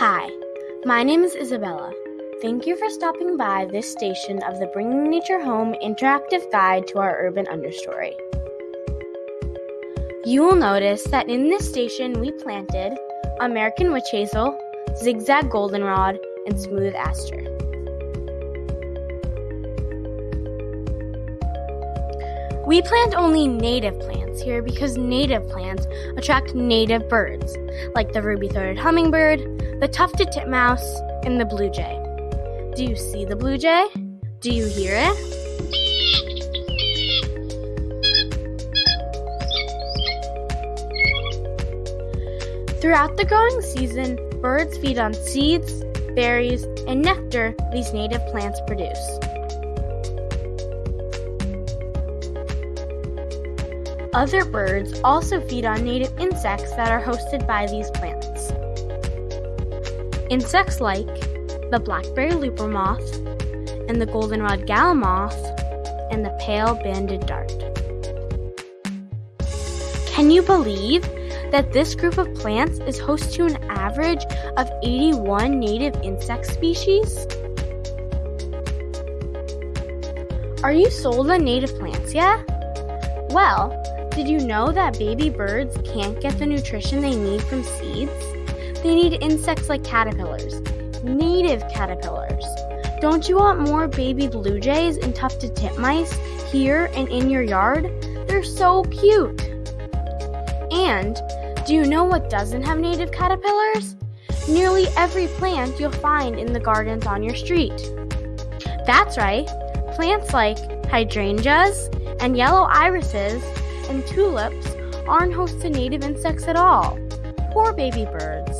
Hi, my name is Isabella. Thank you for stopping by this station of the Bringing Nature Home interactive guide to our urban understory. You will notice that in this station we planted American witch hazel, zigzag goldenrod, and smooth aster. We plant only native plants here because native plants attract native birds, like the ruby throated hummingbird, the tufted titmouse, and the blue jay. Do you see the blue jay? Do you hear it? Throughout the growing season, birds feed on seeds, berries, and nectar these native plants produce. Other birds also feed on native insects that are hosted by these plants. Insects like the blackberry looper moth and the goldenrod gall moth and the pale banded dart. Can you believe that this group of plants is host to an average of 81 native insect species? Are you sold on native plants yet? Well, did you know that baby birds can't get the nutrition they need from seeds? They need insects like caterpillars, native caterpillars. Don't you want more baby blue jays and tufted titmice here and in your yard? They're so cute. And do you know what doesn't have native caterpillars? Nearly every plant you'll find in the gardens on your street. That's right, plants like hydrangeas and yellow irises and tulips aren't host to native insects at all. Poor baby birds.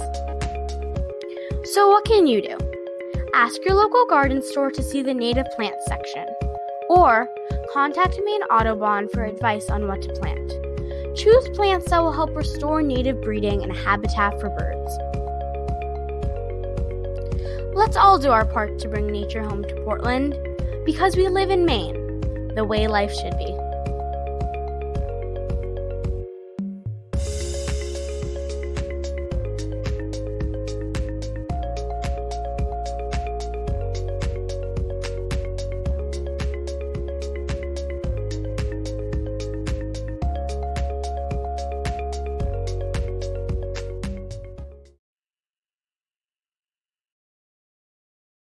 So, what can you do? Ask your local garden store to see the native plant section, or contact Maine Audubon for advice on what to plant. Choose plants that will help restore native breeding and habitat for birds. Let's all do our part to bring nature home to Portland because we live in Maine, the way life should be.